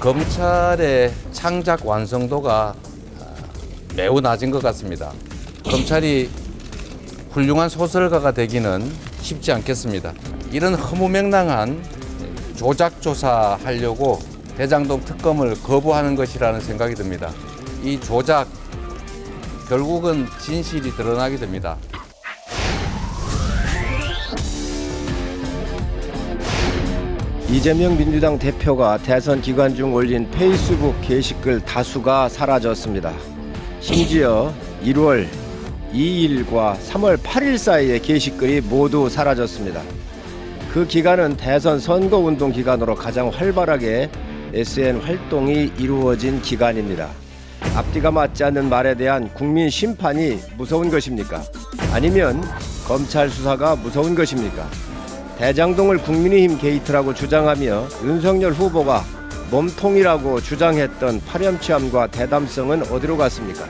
검찰의 창작 완성도가 아, 매우 낮은 것 같습니다. 검찰이 훌륭한 소설가가 되기는 쉽지 않겠습니다. 이런 허무맹랑한 조작 조사하려고 대장동 특검을 거부하는 것이라는 생각이 듭니다. 이 조작 결국은 진실이 드러나게 됩니다. 이재명 민주당 대표가 대선 기간 중 올린 페이스북 게시글 다수가 사라졌습니다. 심지어 1월 2일과 3월 8일 사이의 게시글이 모두 사라졌습니다. 그 기간은 대선 선거운동 기간으로 가장 활발하게 SN 활동이 이루어진 기간입니다. 앞뒤가 맞지 않는 말에 대한 국민 심판이 무서운 것입니까? 아니면 검찰 수사가 무서운 것입니까? 대장동을 국민의힘 게이트라고 주장하며 윤석열 후보가 몸통이라고 주장했던 파렴치함과 대담성은 어디로 갔습니까?